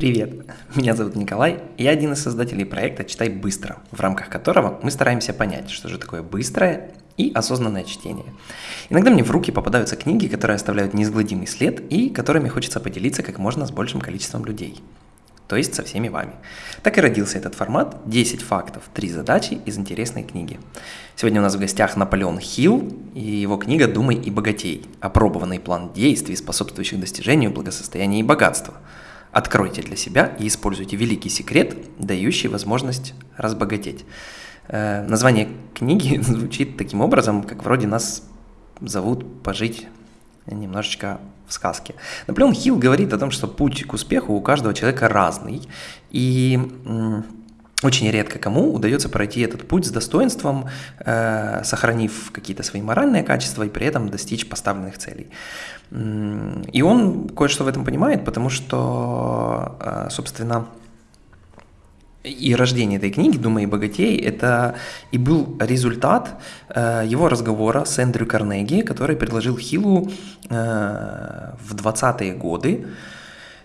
Привет, меня зовут Николай, я один из создателей проекта «Читай быстро», в рамках которого мы стараемся понять, что же такое быстрое и осознанное чтение. Иногда мне в руки попадаются книги, которые оставляют неизгладимый след и которыми хочется поделиться как можно с большим количеством людей. То есть со всеми вами. Так и родился этот формат 10 фактов, 3 задачи из интересной книги. Сегодня у нас в гостях Наполеон Хилл и его книга «Думай и богатей. Опробованный план действий, способствующих достижению благосостояния и богатства». Откройте для себя и используйте великий секрет, дающий возможность разбогатеть. Э, название книги звучит таким образом, как вроде нас зовут пожить немножечко в сказке. Наполеон Хилл говорит о том, что путь к успеху у каждого человека разный, и очень редко кому удается пройти этот путь с достоинством, э, сохранив какие-то свои моральные качества и при этом достичь поставленных целей. И он кое-что в этом понимает, потому что, э, собственно, и рождение этой книги «Думай и богатей» — это и был результат э, его разговора с Эндрю Карнеги, который предложил Хиллу э, в 20-е годы,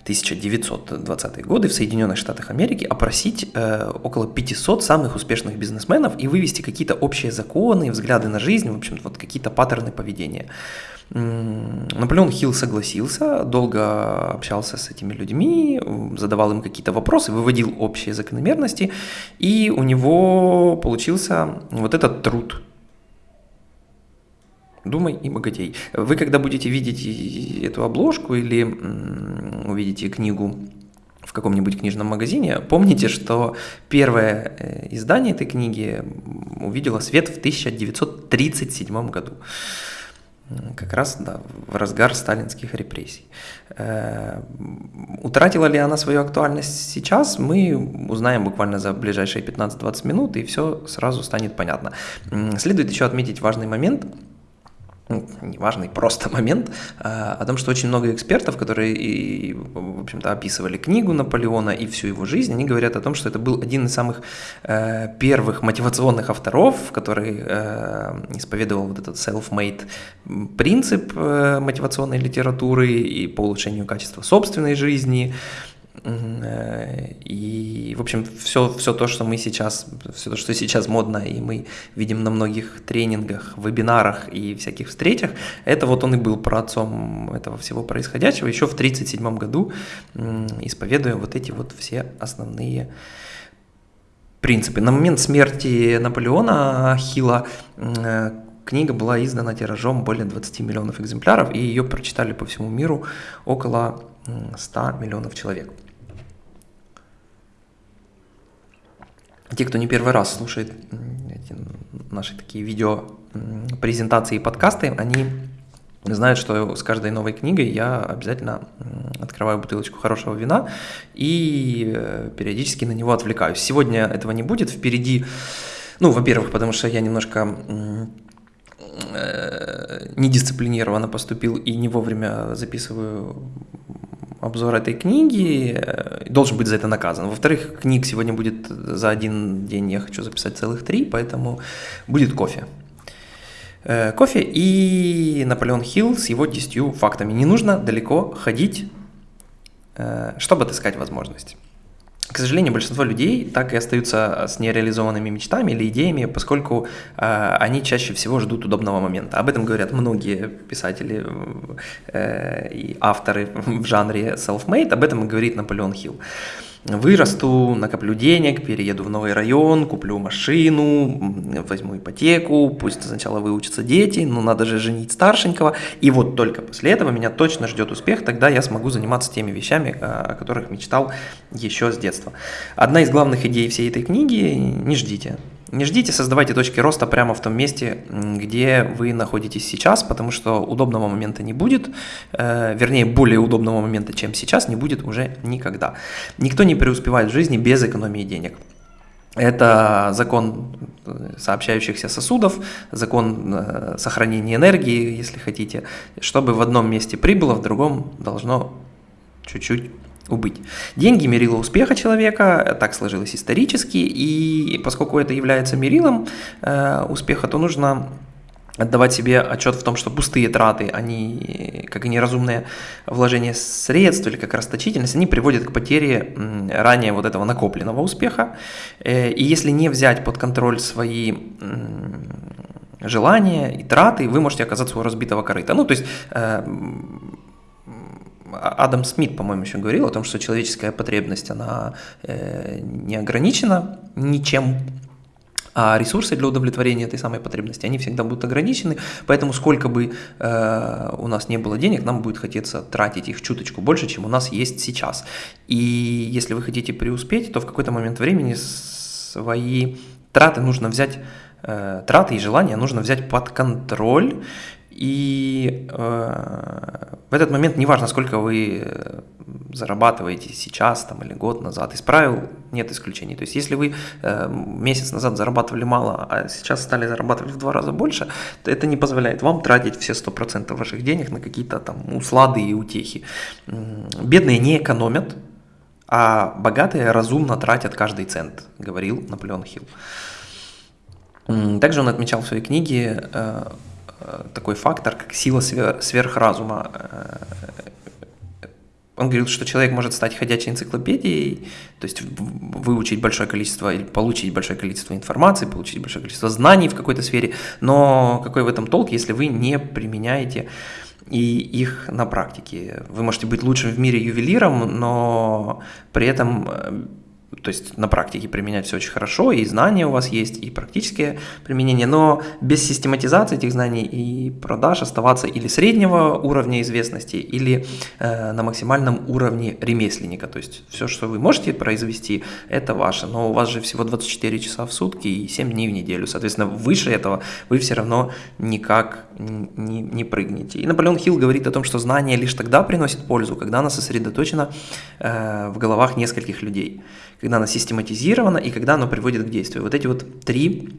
1920-е годы в Соединенных Штатах Америки опросить э, около 500 самых успешных бизнесменов и вывести какие-то общие законы, взгляды на жизнь, в общем вот какие-то паттерны поведения. Наполеон Хилл согласился, долго общался с этими людьми, задавал им какие-то вопросы, выводил общие закономерности, и у него получился вот этот труд Думай и богатей. Вы когда будете видеть эту обложку или увидите книгу в каком-нибудь книжном магазине, помните, что первое э, издание этой книги увидело свет в 1937 году. Как раз да, в разгар сталинских репрессий. Э, утратила ли она свою актуальность сейчас, мы узнаем буквально за ближайшие 15-20 минут, и все сразу станет понятно. Следует еще отметить важный момент – неважный просто момент а, о том, что очень много экспертов, которые, и, в общем-то, описывали книгу Наполеона и всю его жизнь, они говорят о том, что это был один из самых э, первых мотивационных авторов, который э, исповедовал вот этот self-made принцип э, мотивационной литературы и по улучшению качества собственной жизни, Э, и, в общем, все, все то, что мы сейчас, все то, что сейчас модно, и мы видим на многих тренингах, вебинарах и всяких встречах, это вот он и был отцом этого всего происходящего еще в 1937 году, исповедуя вот эти вот все основные принципы. На момент смерти Наполеона Хила э, книга была издана тиражом более 20 миллионов экземпляров, и ее прочитали по всему миру около 100 миллионов человек. Те, кто не первый раз слушает эти наши такие видео презентации и подкасты, они знают, что с каждой новой книгой я обязательно открываю бутылочку хорошего вина и э, периодически на него отвлекаюсь. Сегодня этого не будет, впереди, ну, во-первых, потому что я немножко э, недисциплинированно поступил и не вовремя записываю обзор этой книги, э, должен быть за это наказан. Во-вторых, книг сегодня будет за один день, я хочу записать целых три, поэтому будет кофе. Э, кофе и Наполеон Хилл с его 10 фактами. Не нужно далеко ходить, э, чтобы отыскать возможность. К сожалению, большинство людей так и остаются с нереализованными мечтами или идеями, поскольку э, они чаще всего ждут удобного момента. Об этом говорят многие писатели э, и авторы в жанре self-made, об этом говорит Наполеон Хилл. Вырасту, накоплю денег, перееду в новый район, куплю машину, возьму ипотеку, пусть сначала выучатся дети, но надо же женить старшенького. И вот только после этого меня точно ждет успех, тогда я смогу заниматься теми вещами, о которых мечтал еще с детства. Одна из главных идей всей этой книги – не ждите. Не ждите, создавайте точки роста прямо в том месте, где вы находитесь сейчас, потому что удобного момента не будет, э, вернее, более удобного момента, чем сейчас, не будет уже никогда. Никто не преуспевает в жизни без экономии денег. Это закон э, сообщающихся сосудов, закон э, сохранения энергии, если хотите. Чтобы в одном месте прибыло, в другом должно чуть-чуть убыть. Деньги – мерило успеха человека, так сложилось исторически, и поскольку это является мерилом э, успеха, то нужно отдавать себе отчет в том, что пустые траты, они, как и неразумные вложения средств или как расточительность, они приводят к потере ранее вот этого накопленного успеха. Э, и если не взять под контроль свои желания и траты, вы можете оказаться у разбитого корыта. Ну, то есть э, Адам Смит, по-моему, еще говорил о том, что человеческая потребность, она э, не ограничена ничем, а ресурсы для удовлетворения этой самой потребности, они всегда будут ограничены, поэтому сколько бы э, у нас не было денег, нам будет хотеться тратить их чуточку больше, чем у нас есть сейчас. И если вы хотите преуспеть, то в какой-то момент времени свои траты нужно взять, э, траты и желания нужно взять под контроль, и э, в этот момент неважно, сколько вы э, зарабатываете сейчас там, или год назад, из правил нет исключений. То есть если вы э, месяц назад зарабатывали мало, а сейчас стали зарабатывать в два раза больше, то это не позволяет вам тратить все 100% ваших денег на какие-то там услады и утехи. Бедные не экономят, а богатые разумно тратят каждый цент, говорил Наполеон Хилл. Также он отмечал в своей книге э, такой фактор, как сила сверхразума. Э, он говорил, что человек может стать ходячей энциклопедией, то есть выучить большое количество или получить большое количество информации, получить большое количество знаний в какой-то сфере, но какой в этом толк, если вы не применяете и их на практике. Вы можете быть лучшим в мире ювелиром, но при этом э, то есть на практике применять все очень хорошо, и знания у вас есть, и практические применения, но без систематизации этих знаний и продаж оставаться или среднего уровня известности, или э, на максимальном уровне ремесленника. То есть все, что вы можете произвести, это ваше, но у вас же всего 24 часа в сутки и 7 дней в неделю. Соответственно, выше этого вы все равно никак не, не прыгнете. И Наполеон Хилл говорит о том, что знание лишь тогда приносит пользу, когда оно сосредоточено э, в головах нескольких людей когда оно систематизировано и когда оно приводит к действию. Вот эти вот три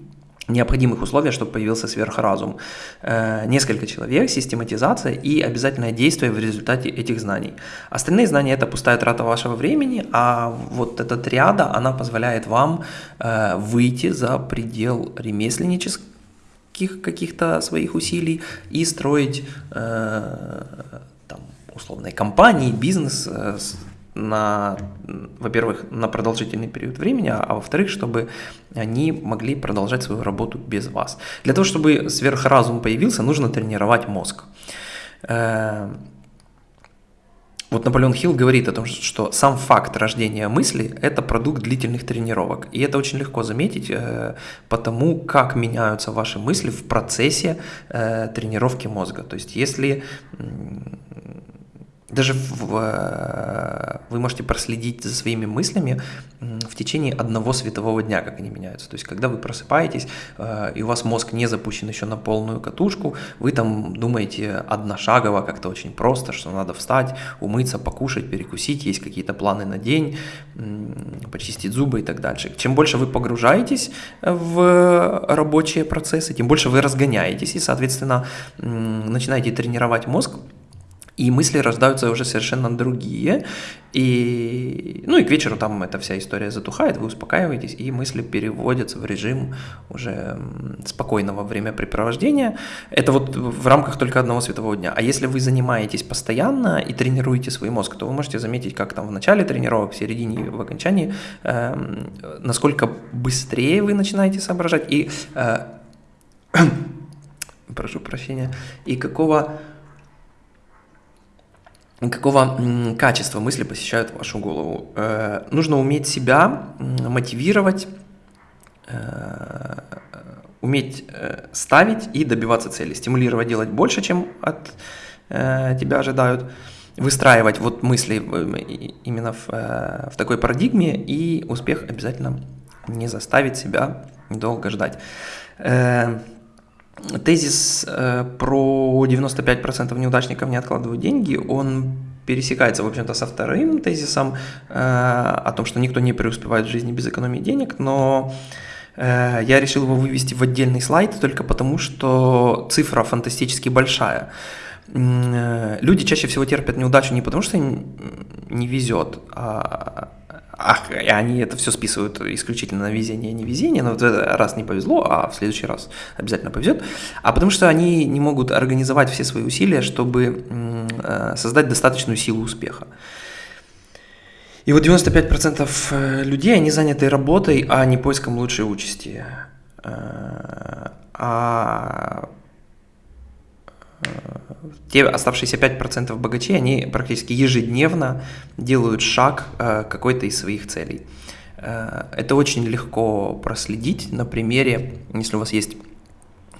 необходимых условия, чтобы появился сверхразум. Э, несколько человек, систематизация и обязательное действие в результате этих знаний. Остальные знания – это пустая трата вашего времени, а вот эта триада, она позволяет вам э, выйти за предел ремесленнических каких-то своих усилий и строить э, там, условные компании, бизнес на, во-первых, на продолжительный период времени, а, а во-вторых, чтобы они могли продолжать свою работу без вас. Для того, чтобы сверхразум появился, нужно тренировать мозг. Э, вот Наполеон Хилл говорит о том, что сам факт рождения мысли – это продукт длительных тренировок. И это очень легко заметить э, потому, как меняются ваши мысли в процессе э, тренировки мозга. То есть если даже в, э, вы можете проследить за своими мыслями в течение одного светового дня, как они меняются. То есть, когда вы просыпаетесь, э, и у вас мозг не запущен еще на полную катушку, вы там думаете одношагово, как-то очень просто, что надо встать, умыться, покушать, перекусить, есть какие-то планы на день, почистить зубы и так дальше. Чем больше вы погружаетесь в рабочие процессы, тем больше вы разгоняетесь и, соответственно, начинаете тренировать мозг, и мысли рождаются уже совершенно другие, и, ну и к вечеру там эта вся история затухает, вы успокаиваетесь, и мысли переводятся в режим уже спокойного времяпрепровождения. Это вот в рамках только одного светового дня. А если вы занимаетесь постоянно и тренируете свой мозг, то вы можете заметить, как там в начале тренировок, в середине и в окончании, э, насколько быстрее вы начинаете соображать и, э, прошу прощения, и какого какого качества мысли посещают вашу голову. Э, нужно уметь себя мотивировать, э, уметь э, ставить и добиваться цели, стимулировать делать больше, чем от тебя ожидают, выстраивать вот мысли именно в, в такой парадигме, и успех обязательно не заставит себя долго ждать. Тезис э, про 95% неудачников не откладывают деньги, он пересекается, в общем-то, со вторым тезисом э, о том, что никто не преуспевает в жизни без экономии денег, но э, я решил его вывести в отдельный слайд только потому, что цифра фантастически большая. Люди чаще всего терпят неудачу не потому, что им не везет, а ах, и они это все списывают исключительно на везение, не везение, но вот раз не повезло, а в следующий раз обязательно повезет, а потому что они не могут организовать все свои усилия, чтобы э, создать достаточную силу успеха. И вот 95% э, людей, они заняты работой, а не поиском лучшей участи. Э, а те оставшиеся 5% богачей, они практически ежедневно делают шаг к какой-то из своих целей. Э, это очень легко проследить на примере, если у вас есть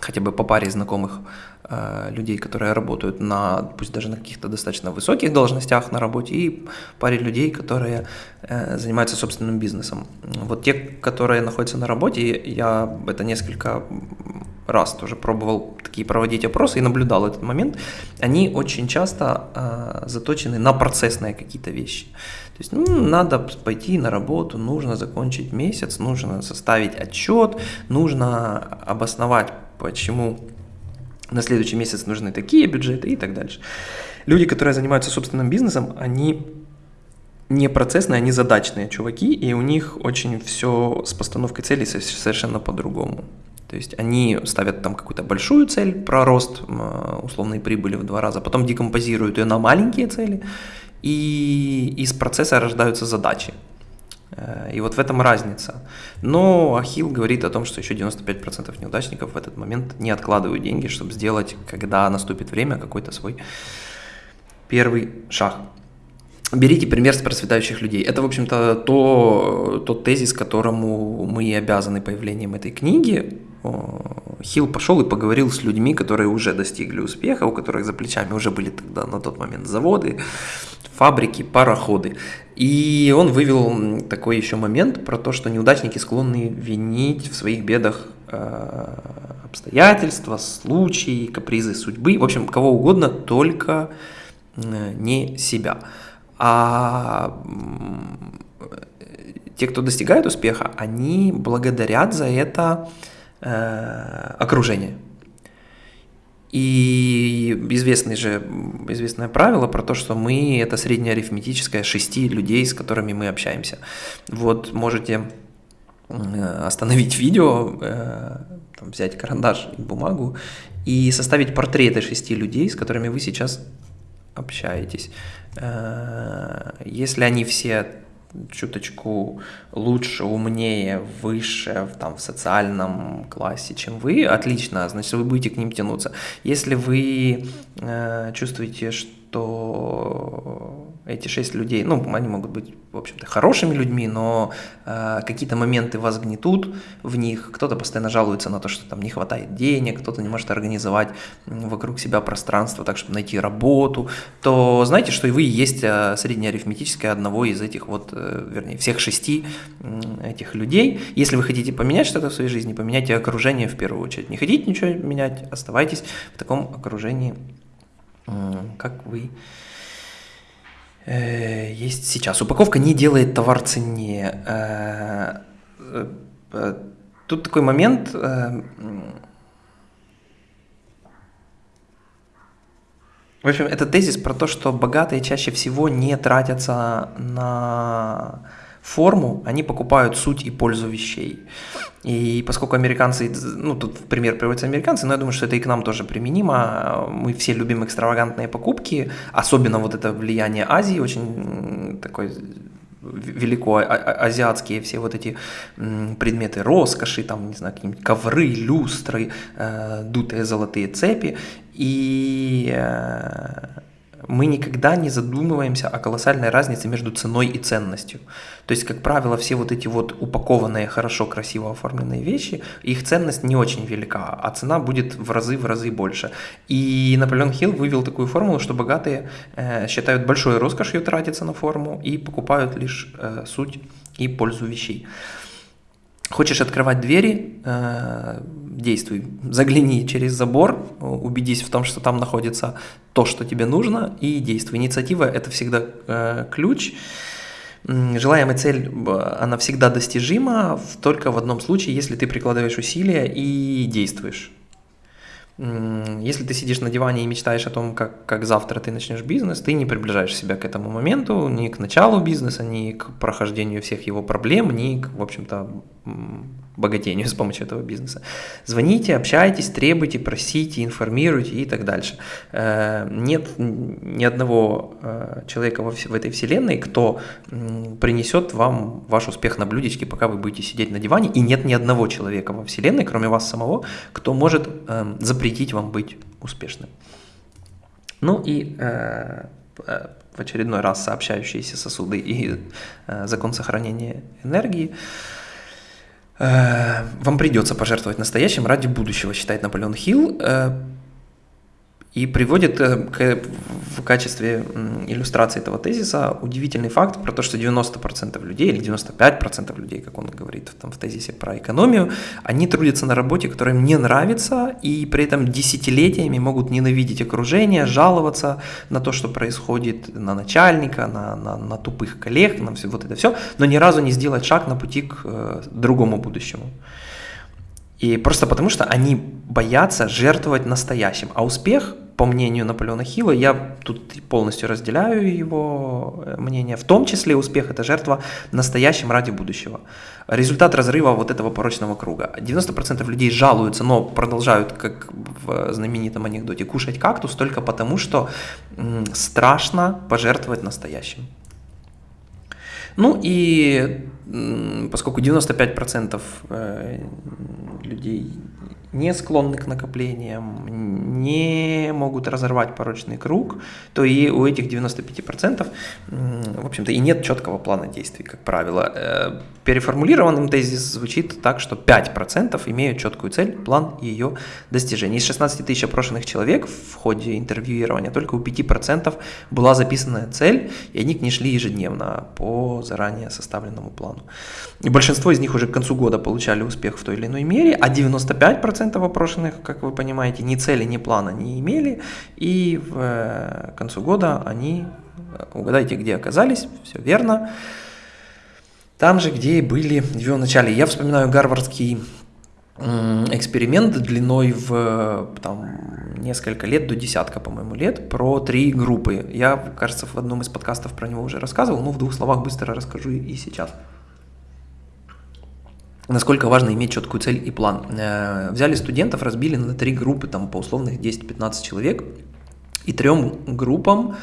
хотя бы по паре знакомых э, людей, которые работают на, пусть даже на каких-то достаточно высоких должностях на работе, и паре людей, которые э, занимаются собственным бизнесом. Вот те, которые находятся на работе, я это несколько раз тоже пробовал такие проводить опросы и наблюдал этот момент, они очень часто э, заточены на процессные какие-то вещи. То есть ну, надо пойти на работу, нужно закончить месяц, нужно составить отчет, нужно обосновать, почему на следующий месяц нужны такие бюджеты и так дальше. Люди, которые занимаются собственным бизнесом, они не процессные, они задачные чуваки, и у них очень все с постановкой целей совершенно по-другому. То есть они ставят там какую-то большую цель про рост условной прибыли в два раза, потом декомпозируют ее на маленькие цели, и из процесса рождаются задачи. Э, и вот в этом разница. Но Ахилл говорит о том, что еще 95% неудачников в этот момент не откладывают деньги, чтобы сделать, когда наступит время, какой-то свой первый шаг. Берите пример с процветающих людей. Это, в общем-то, то, тот тезис, которому мы и обязаны появлением этой книги. Хилл пошел и поговорил с людьми, которые уже достигли успеха, у которых за плечами уже были тогда на тот момент заводы, фабрики, пароходы. И он вывел такой еще момент про то, что неудачники склонны винить в своих бедах э, обстоятельства, случаи, капризы судьбы, в общем, кого угодно, только э, не себя. А те, кто достигает успеха, они благодарят за это э, окружение. И известный же, известное правило про то, что мы это среднеарифметическое шести людей, с которыми мы общаемся. Вот можете э, остановить видео, э, там, взять карандаш и бумагу и составить портреты шести людей, с которыми вы сейчас общаетесь. Э, если они все чуточку лучше, умнее, выше в, там, в социальном классе, чем вы, отлично, значит, вы будете к ним тянуться. Если вы э, чувствуете, что эти шесть людей, ну, они могут быть, в общем-то, хорошими людьми, но э, какие-то моменты вас гнетут в них, кто-то постоянно жалуется на то, что там не хватает денег, кто-то не может организовать вокруг себя пространство так, чтобы найти работу, то знаете, что и вы есть э, среднеарифметическое одного из этих вот, э, вернее, всех шести э, этих людей. Если вы хотите поменять что-то в своей жизни, поменяйте окружение в первую очередь. Не хотите ничего менять, оставайтесь в таком окружении, э, как вы есть сейчас. Упаковка не делает товар ценнее. Э, э, тут такой момент. В общем, это тезис про то, что богатые чаще всего не тратятся на форму, они покупают суть и пользу вещей. И поскольку американцы, ну тут в пример приводятся американцы, но я думаю, что это и к нам тоже применимо. Мы все любим экстравагантные покупки, особенно вот это влияние Азии, очень такой велико а, а, азиатские все вот эти предметы роскоши, там, не знаю, какие-нибудь ковры, люстры, э, дутые золотые цепи. И э, мы никогда не задумываемся о колоссальной разнице между ценой и ценностью. То есть, как правило, все вот эти вот упакованные, хорошо, красиво оформленные вещи, их ценность не очень велика, а цена будет в разы, в разы больше. И Наполеон Хилл вывел такую формулу, что богатые э, считают большой роскошью тратиться на форму и покупают лишь э, суть и пользу вещей. Хочешь открывать двери, э, действуй. Загляни через забор, убедись в том, что там находится то, что тебе нужно, и действуй. Инициатива – это всегда э, ключ. Желаемая цель, она всегда достижима, только в одном случае, если ты прикладываешь усилия и действуешь. Если ты сидишь на диване и мечтаешь о том, как, как завтра ты начнешь бизнес, ты не приближаешь себя к этому моменту, ни к началу бизнеса, ни к прохождению всех его проблем, ни к, в общем-то, богатению с помощью этого бизнеса. Звоните, общайтесь, требуйте, просите, информируйте и так дальше. Э, нет ни одного э, человека в этой вселенной, кто принесет вам ваш успех на блюдечке, пока вы будете сидеть на диване, и нет ни одного человека во вселенной, кроме вас самого, кто может э, запретить вам быть успешным. Ну и в очередной раз сообщающиеся сосуды и закон сохранения энергии – Э, вам придется пожертвовать настоящим ради будущего, считает Наполеон Хилл. И приводит э, к, в качестве иллюстрации этого тезиса удивительный факт про то, что 90% людей или 95% людей, как он говорит там, в тезисе про экономию, они трудятся на работе, которая им не нравится, и при этом десятилетиями могут ненавидеть окружение, жаловаться на то, что происходит, на начальника, на, на, на тупых коллег, на все, вот это все, но ни разу не сделать шаг на пути к э, другому будущему. И просто потому, что они боятся жертвовать настоящим. А успех по мнению Наполеона Хилла, я тут полностью разделяю его э, мнение, в том числе успех – это жертва настоящим ради будущего. Результат разрыва вот этого порочного круга. 90% людей жалуются, но продолжают, как в знаменитом анекдоте, кушать кактус только потому, что страшно пожертвовать настоящим. Ну и поскольку 95% э, людей не склонны к накоплениям, не могут разорвать порочный круг, то и у этих 95% в общем-то и нет четкого плана действий, как правило. Э, переформулированным тезис звучит так, что 5% имеют четкую цель, план ее достижения. Из 16 тысяч опрошенных человек в ходе интервьюирования только у 5% была записанная цель, и они к ней шли ежедневно по заранее составленному плану. И большинство из них уже к концу года получали успех в той или иной мере, а 95% опрошенных, как вы понимаете, ни цели, ни плана не имели, и в э, концу года они, э, угадайте, где оказались, все верно, там же, где и были в начале. Я вспоминаю гарвардский эксперимент длиной в там, несколько лет, до десятка, по-моему, лет, про три группы. Я, кажется, в одном из подкастов про него уже рассказывал, но в двух словах быстро расскажу и сейчас насколько важно иметь четкую цель и план. Э, взяли студентов, разбили на три группы, там по условных 10-15 человек, и трем группам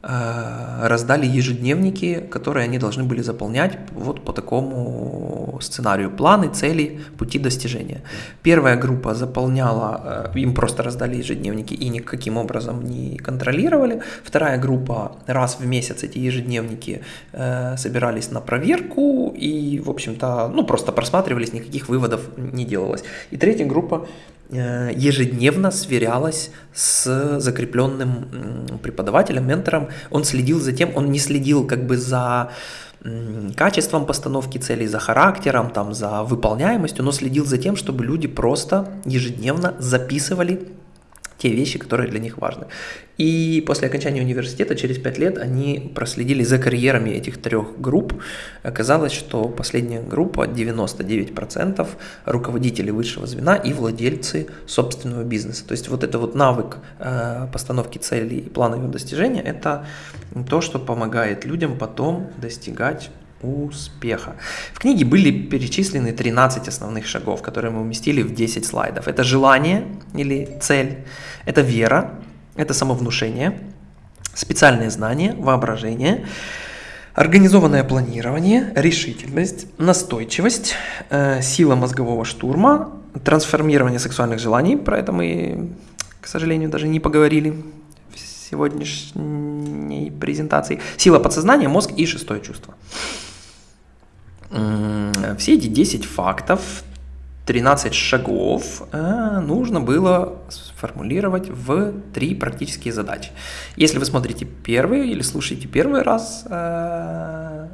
Э, раздали ежедневники, которые они должны были заполнять вот по такому сценарию. Планы, цели, пути достижения. Первая группа заполняла, э, им просто раздали ежедневники и никаким образом не контролировали. Вторая группа раз в месяц эти ежедневники э, собирались на проверку и, в общем-то, ну просто просматривались, никаких выводов не делалось. И третья группа ежедневно сверялась с закрепленным преподавателем, ментором. Он следил за тем, он не следил как бы за качеством постановки целей, за характером, там, за выполняемостью, но следил за тем, чтобы люди просто ежедневно записывали те вещи, которые для них важны. И после окончания университета, через пять лет, они проследили за карьерами этих трех групп. Оказалось, что последняя группа, 99% руководители высшего звена и владельцы собственного бизнеса. То есть вот это вот навык э, постановки целей и плана ее достижения, это то, что помогает людям потом достигать успеха. В книге были перечислены 13 основных шагов, которые мы уместили в 10 слайдов. Это желание или цель, это вера, это самовнушение, специальные знания, воображение, организованное планирование, решительность, настойчивость, э, сила мозгового штурма, трансформирование сексуальных желаний, про это мы, к сожалению, даже не поговорили в сегодняшней презентации, сила подсознания, мозг и шестое чувство. Все эти 10 фактов, 13 шагов э, нужно было сформулировать в три практические задачи. Если вы смотрите первый или слушаете первый раз э,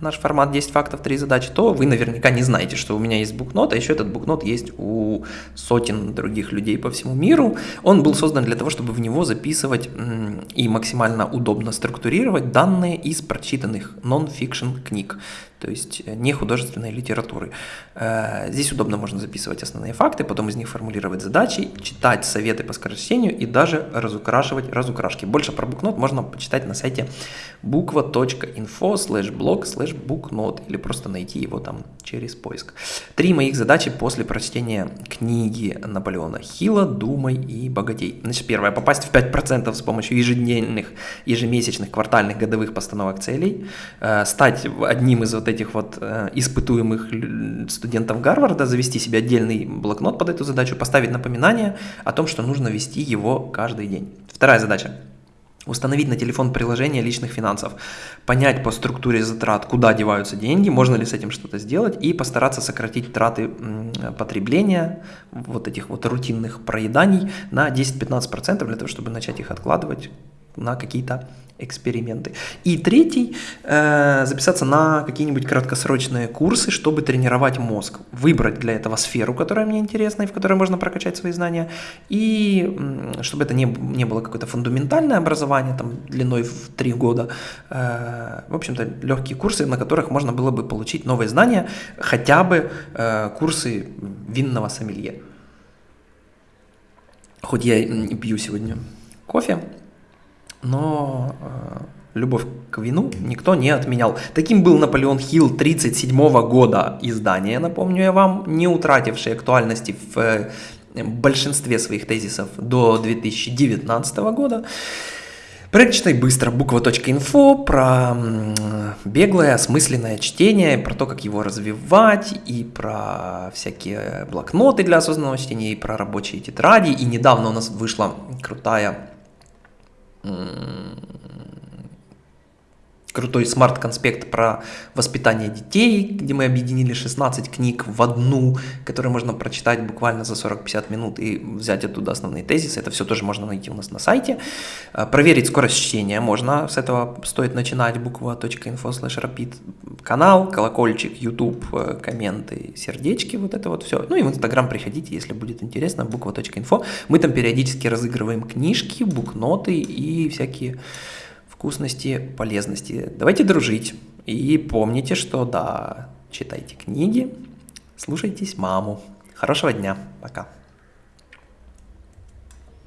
наш формат 10 фактов, 3 задачи, то вы наверняка не знаете, что у меня есть букнот, а еще этот букнот есть у сотен других людей по всему миру. Он был создан для того, чтобы в него записывать и максимально удобно структурировать данные из прочитанных нон-фикшн книг. То есть э, не художественной литературы. Э, здесь удобно можно записывать основные факты, потом из них формулировать задачи, читать советы по скорочтению и даже разукрашивать разукрашки. Больше про букнот можно почитать на сайте буква.info slash blog slash booknot или просто найти его там через поиск. Три моих задачи после прочтения книги Наполеона Хилла «Думай и богатей». Значит, первое, попасть в 5% с помощью ежедневных, ежемесячных, квартальных, годовых постановок целей, э, стать одним из вот этих вот э, испытуемых студентов Гарварда, завести себе отдельный блокнот под эту задачу, поставить напоминание о том, что нужно вести его каждый день. Вторая задача Установить на телефон приложение личных финансов, понять по структуре затрат, куда деваются деньги, можно ли с этим что-то сделать, и постараться сократить траты потребления, вот этих вот рутинных проеданий на 10-15% для того, чтобы начать их откладывать на какие-то эксперименты. И третий, э, записаться на какие-нибудь краткосрочные курсы, чтобы тренировать мозг. Выбрать для этого сферу, которая мне интересна и в которой можно прокачать свои знания. И чтобы это не, не было какое-то фундаментальное образование, там, длиной в три года. Э, в общем-то, легкие курсы, на которых можно было бы получить новые знания, хотя бы э, курсы винного сомелье. Хоть я и пью сегодня кофе, но э, любовь к вину никто не отменял. Таким был Наполеон Хилл 1937 года издания, напомню я вам, не утративший актуальности в э, большинстве своих тезисов до 2019 года. Проект «Читай быстро» буква.инфо про беглое, осмысленное чтение, про то, как его развивать, и про всякие блокноты для осознанного чтения, и про рабочие тетради. И недавно у нас вышла крутая Mm. Крутой смарт-конспект про воспитание детей, где мы объединили 16 книг в одну, которые можно прочитать буквально за 40-50 минут и взять оттуда основные тезисы. Это все тоже можно найти у нас на сайте. А, проверить скорость чтения можно, с этого стоит начинать, буква.info slash rapid. Канал, колокольчик, YouTube, э, комменты, сердечки, вот это вот все. Ну и в Инстаграм приходите, если будет интересно, буква.info. Мы там периодически разыгрываем книжки, букноты и всякие вкусности, полезности. Давайте дружить. И помните, что да, читайте книги, слушайтесь маму. Хорошего дня. Пока.